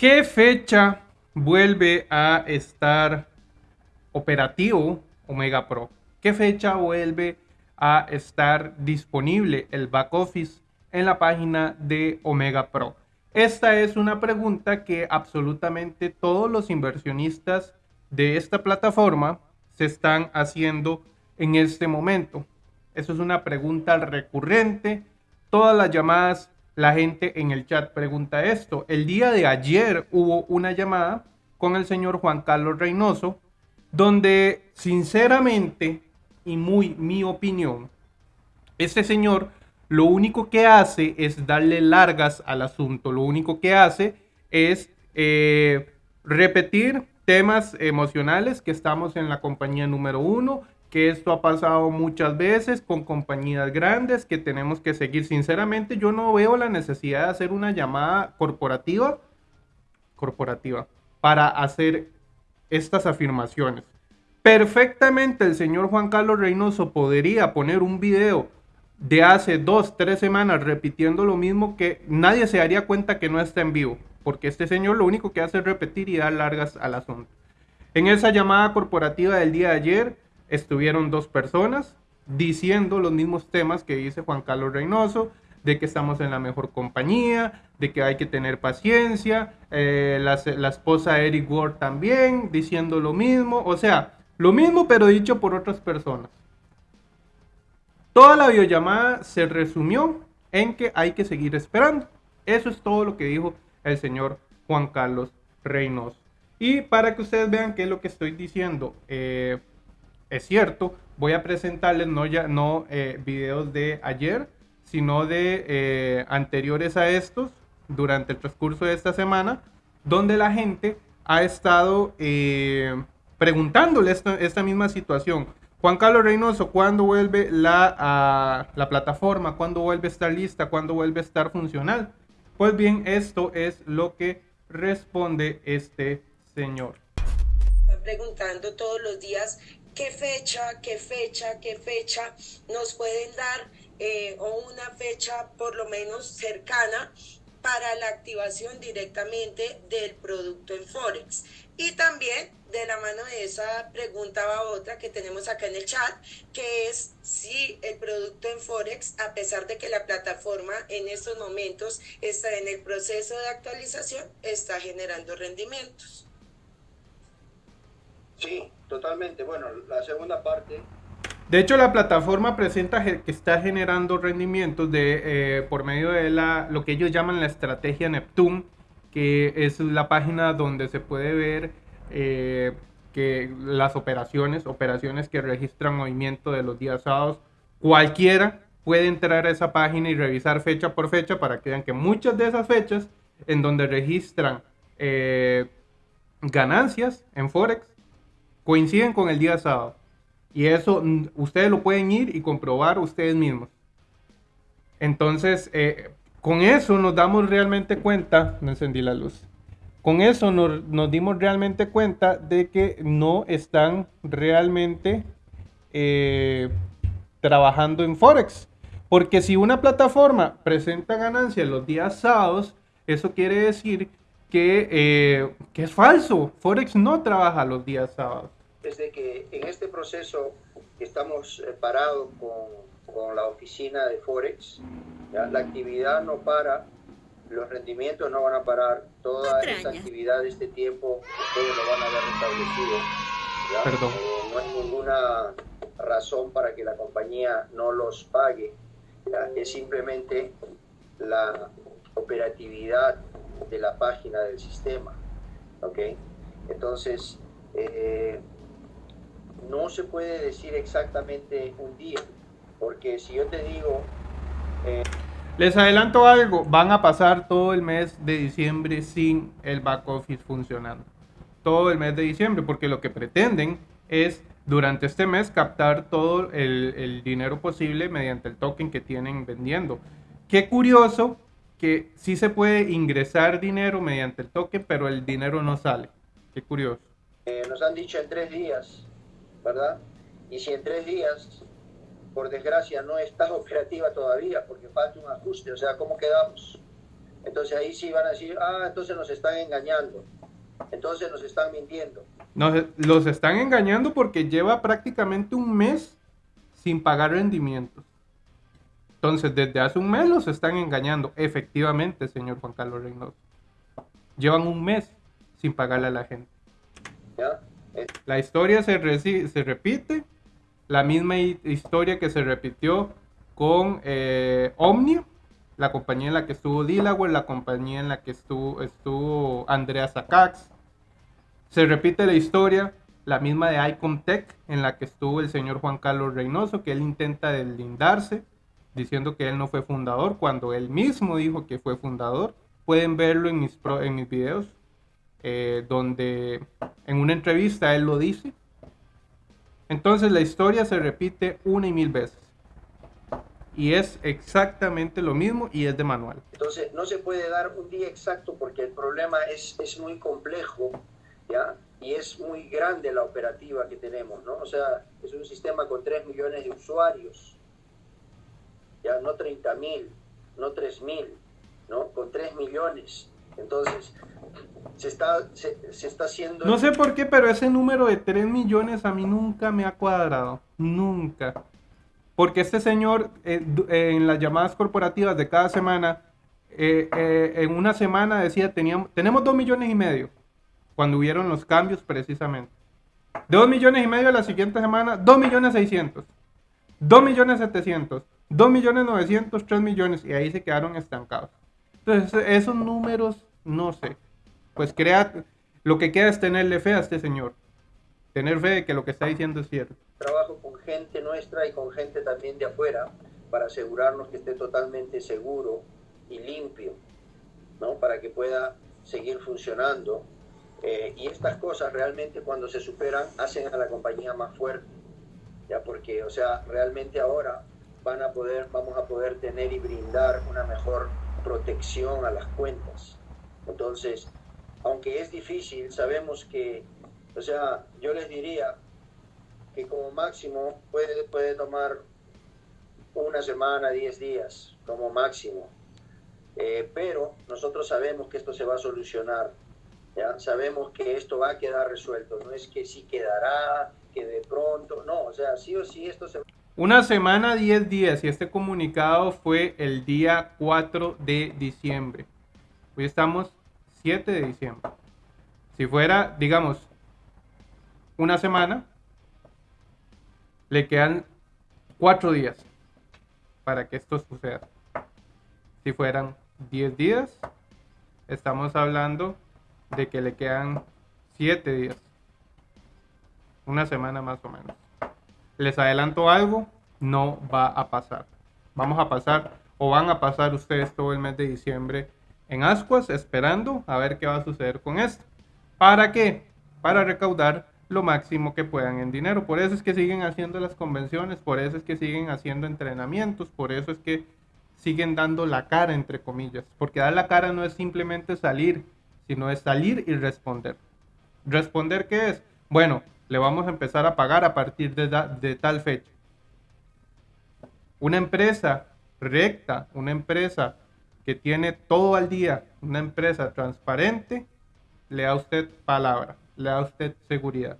¿Qué fecha vuelve a estar operativo Omega Pro? ¿Qué fecha vuelve a estar disponible el back office en la página de Omega Pro? Esta es una pregunta que absolutamente todos los inversionistas de esta plataforma se están haciendo en este momento. Eso es una pregunta recurrente. Todas las llamadas, la gente en el chat pregunta esto. El día de ayer hubo una llamada con el señor Juan Carlos Reynoso, donde sinceramente y muy mi opinión, este señor lo único que hace es darle largas al asunto. Lo único que hace es eh, repetir temas emocionales que estamos en la compañía número uno, que esto ha pasado muchas veces con compañías grandes que tenemos que seguir. Sinceramente, yo no veo la necesidad de hacer una llamada corporativa, corporativa para hacer estas afirmaciones. Perfectamente el señor Juan Carlos Reynoso podría poner un video de hace dos, tres semanas repitiendo lo mismo que nadie se daría cuenta que no está en vivo, porque este señor lo único que hace es repetir y dar largas al asunto. En esa llamada corporativa del día de ayer estuvieron dos personas diciendo los mismos temas que dice Juan Carlos Reynoso, de que estamos en la mejor compañía, de que hay que tener paciencia, eh, la, la, esposa Eric Ward también diciendo lo mismo, o sea, lo mismo pero dicho por otras personas. Toda la videollamada se resumió en que hay que seguir esperando. Eso es todo lo que dijo el señor Juan Carlos Reynoso. Y para que ustedes vean qué es lo que estoy diciendo, eh, es cierto, voy a presentarles no, ya, no eh, videos de ayer, sino de eh, anteriores a estos durante el transcurso de esta semana, donde la gente ha estado eh, preguntándole esta, misma situación. Juan Carlos Reynoso, ¿cuándo vuelve la, la plataforma? ¿Cuándo vuelve a estar lista? ¿Cuándo vuelve a estar funcional? Pues bien, esto es lo que responde este señor. Están preguntando todos los días qué fecha, qué fecha, qué fecha nos pueden dar eh, o una fecha por lo menos cercana para la activación directamente del producto en Forex. Y también de la mano de esa pregunta va otra que tenemos acá en el chat, que es si el producto en Forex, a pesar de que la plataforma en estos momentos está en el proceso de actualización, está generando rendimientos. Sí, totalmente. Bueno, la segunda parte de hecho, la plataforma presenta que está generando rendimientos de, eh, por medio de la, lo que ellos llaman la estrategia Neptune, que es la página donde se puede ver eh, que las operaciones, operaciones que registran movimiento de los días sábados, cualquiera puede entrar a esa página y revisar fecha por fecha para que vean que muchas de esas fechas en donde registran eh, ganancias en Forex coinciden con el día sábado. Y eso mm, ustedes lo pueden ir y comprobar ustedes mismos. Entonces, eh, con eso nos damos realmente cuenta, no encendí la luz, con eso nos, nos dimos realmente cuenta de que no están realmente eh, trabajando en Forex. Porque si una plataforma presenta ganancias los días sábados, eso quiere decir que, eh, que es falso. Forex no trabaja los días sábados es de que en este proceso estamos eh, parados con, con, la oficina de Forex, ¿ya? la actividad no para, los rendimientos no van a parar, toda esta actividad de este tiempo ustedes lo van a ver restablecido. Perdón. Eh, no hay ninguna razón para que la compañía no los pague, ¿ya? es simplemente la operatividad de la página del sistema. ¿ok? Entonces, eh, no se puede decir exactamente un día, porque si yo te digo... Eh... Les adelanto algo, van a pasar todo el mes de diciembre sin el back office funcionando. Todo el mes de diciembre, porque lo que pretenden es durante este mes captar todo el, el dinero posible mediante el token que tienen vendiendo. Qué curioso que sí se puede ingresar dinero mediante el token, pero el dinero no sale. Qué curioso. Eh, nos han dicho en tres días ¿verdad? Y si en tres días, por desgracia, no está operativa todavía porque falta un ajuste, o sea, ¿cómo quedamos? Entonces ahí sí van a decir, ah, entonces nos están engañando, entonces nos están mintiendo. Nos, los están engañando porque lleva prácticamente un mes sin pagar rendimientos. Entonces, desde hace un mes los están engañando. Efectivamente, señor Juan Carlos Reynoso. Llevan un mes sin pagarle a la gente. La historia se, repite. La misma historia que se repitió con eh, Omnia, la compañía en la que estuvo Delaware, la compañía en la que estuvo, Andrea Sakax. Se repite la historia, la misma de Icontech, en la que estuvo el señor Juan Carlos Reynoso, que él intenta deslindarse, diciendo que él no fue fundador, cuando él mismo dijo que fue fundador. Pueden verlo en mis videos, eh, donde en una entrevista él lo dice. Entonces la historia se repite una y mil veces y es exactamente lo mismo y es de manual. Entonces no se puede dar un día exacto porque el problema es, es muy complejo, ¿ya? Y es muy grande la operativa que tenemos, ¿no? O sea, es un sistema con 3 millones de usuarios, ya no 30 mil, no 3 mil, ¿no? Con 3 millones. Entonces, se está, se, se, está haciendo... No sé por qué, pero ese número de 3 millones a mí nunca me ha cuadrado. Nunca. Porque este señor eh, eh, en las llamadas corporativas de cada semana, eh, en una semana decía, teníamos, tenemos 2 millones y medio, cuando hubieron los cambios precisamente. De 2 millones y medio la siguiente semana, 2 millones 600, 2 millones 700, 2 millones 900, 3 millones, y ahí se quedaron estancados. Entonces, esos números, no sé. Pues crea, lo que queda es tenerle fe a este señor. Tener fe de que lo que está diciendo es cierto trabajo con gente nuestra y con gente también de afuera para asegurarnos que esté totalmente seguro y limpio, ¿no? Para que pueda seguir funcionando. Eh, y estas cosas realmente cuando se superan hacen a la compañía más fuerte, ya porque, o sea, realmente ahora van a poder, vamos a poder tener y brindar una mejor protección a las cuentas. Entonces, aunque es difícil, sabemos que, o sea, yo les diría, que como máximo puede, puede tomar una semana, 10 días, como máximo. Eh, pero nosotros sabemos que esto se va a solucionar, ¿ya? sabemos que esto va a quedar resuelto, no es que sí quedará, que de pronto, no, o sea, sí o sí esto se Una semana, 10 días y este comunicado fue el día 4 de diciembre. Hoy estamos 7 de diciembre. Si fuera, digamos, una semana, le quedan cuatro días para que esto suceda. Si fueran 10 días, estamos hablando de que le quedan 7 días. Una semana más o menos. Les adelanto algo, no va a pasar. Vamos a pasar o van a pasar ustedes todo el mes de diciembre en ascuas esperando a ver qué va a suceder con esto. ¿Para qué? Para recaudar lo máximo que puedan en dinero. Por eso es que siguen haciendo las convenciones, por eso es que siguen haciendo entrenamientos, por eso es que siguen dando la cara, entre comillas. Porque dar la cara no es simplemente salir, sino es salir y responder. ¿Responder qué es? Bueno, le vamos a empezar a pagar a partir de, de tal fecha. Una empresa recta, una empresa que tiene todo al día, una empresa transparente, le da usted palabra le da usted seguridad.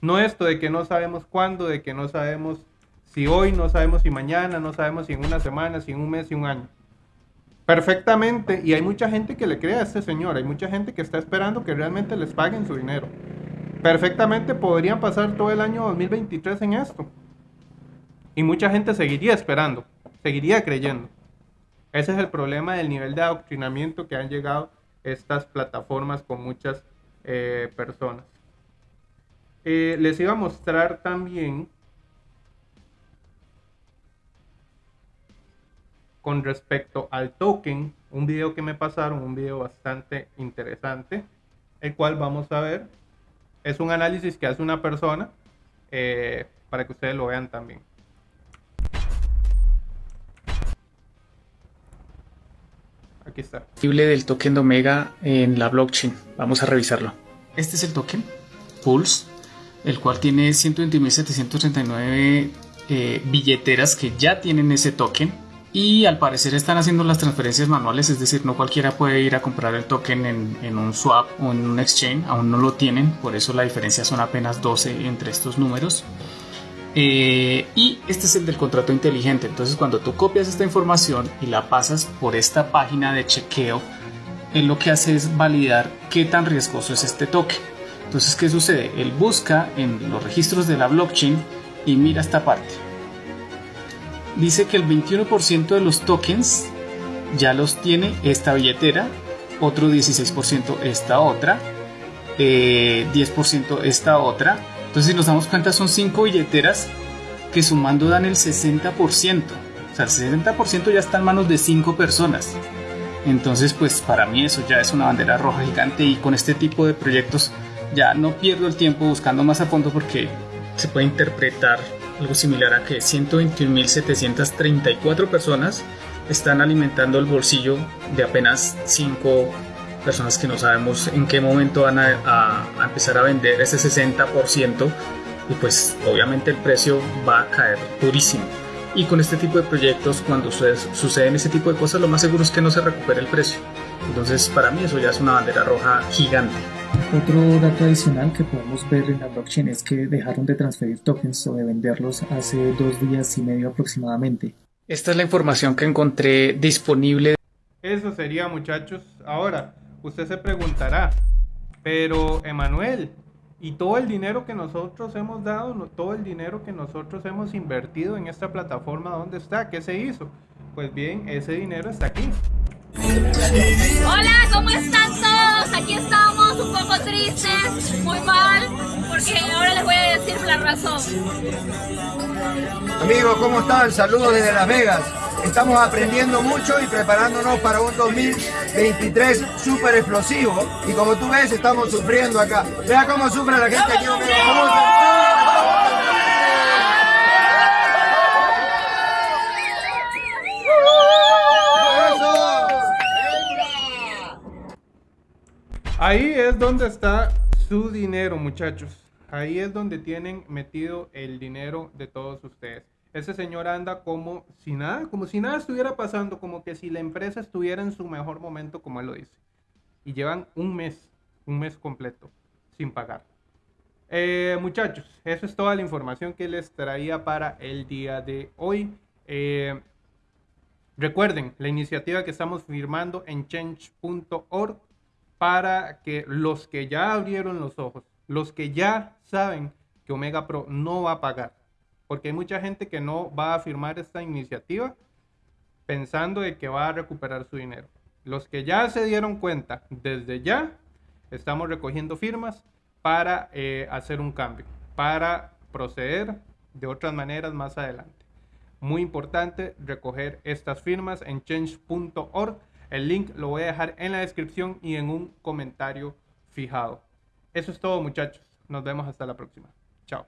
No esto de que no sabemos cuándo, de que no sabemos si hoy, no sabemos si mañana, no sabemos si en una semana, si en un mes, si un año. Perfectamente, y hay mucha gente que le cree a este señor, hay mucha gente que está esperando que realmente les paguen su dinero. Perfectamente podrían pasar todo el año 2023 en esto. Y mucha gente seguiría esperando, seguiría creyendo. Ese es el problema del nivel de adoctrinamiento que han llegado estas plataformas con muchas eh, personas. Eh, les iba a mostrar también con respecto al token, un video que me pasaron, un video bastante interesante, el cual vamos a ver. Es un análisis que hace una persona eh, para que ustedes lo vean también. Aquí está. Del token de Omega en la blockchain. Vamos a revisarlo. Este es el token Pulse, el cual tiene 120.739 eh, billeteras que ya tienen ese token. y al parecer están haciendo las transferencias manuales, es decir, no cualquiera puede ir a comprar el token en, un swap o en un exchange, aún no lo tienen, por eso la diferencia son apenas 12 entre estos números. Eh, y este es el del contrato inteligente, entonces cuando tú copias esta información y la pasas por esta página de chequeo, él lo que hace es validar qué tan riesgoso es este token. Entonces, ¿qué sucede? Él busca en los registros de la blockchain y mira esta parte dice que el 21% de los tokens ya los tiene esta billetera, otro 16% esta otra, 10% eh, esta otra. Entonces si nos damos cuenta son 5 billeteras que sumando dan el 60%. O sea, el 60% ya está en manos de 5 personas. Entonces pues para mí eso ya es una bandera roja gigante y con este tipo de proyectos ya no pierdo el tiempo buscando más a fondo porque se puede interpretar algo similar a que 121.734 personas están alimentando el bolsillo de apenas 5 personas que no sabemos en qué momento van a, empezar a vender ese 60% y pues obviamente el precio va a caer durísimo. Y con este tipo de proyectos, cuando suceden ese tipo de cosas, lo más seguro es que no se recupere el precio. Entonces, para mí eso ya es una bandera roja gigante. Otro dato adicional que podemos ver en la blockchain es que dejaron de transferir tokens o de venderlos hace dos días y medio aproximadamente. Esta es la información que encontré disponible. Eso sería muchachos. Ahora, usted se preguntará, pero Emanuel, ¿y todo el dinero que nosotros hemos dado, todo el dinero que nosotros hemos invertido en esta plataforma, dónde está? ¿Qué se hizo? Pues bien, ese dinero está aquí. Hola, ¿cómo están todos? Aquí estamos un poco tristes, muy mal, porque ahora les voy a decir la razón. Amigos, ¿cómo están? Saludos desde Las Vegas. Estamos aprendiendo mucho y preparándonos para un 2023 súper explosivo. Y como tú ves, estamos sufriendo acá. Vea cómo sufre la gente aquí. Ahí es donde está su dinero, muchachos. Ahí es donde tienen metido el dinero de todos ustedes. Ese señor anda como si nada, como si nada estuviera pasando, como que si la empresa estuviera en su mejor momento, como él lo dice. Y llevan un mes, un mes completo, sin pagar. Eh, muchachos, eso es toda la información que les traía para el día de hoy. Eh, recuerden la iniciativa que estamos firmando en change.org para que los que ya abrieron los ojos, los que ya saben que Omega Pro no va a pagar, porque hay mucha gente que no va a firmar esta iniciativa pensando de que va a recuperar su dinero. Los que ya se dieron cuenta, desde ya estamos recogiendo firmas para eh, hacer un cambio, para proceder de otras maneras más adelante. Muy importante recoger estas firmas en change.org el link lo voy a dejar en la descripción y en un comentario fijado. Eso es todo muchachos. Nos vemos hasta la próxima. Chao.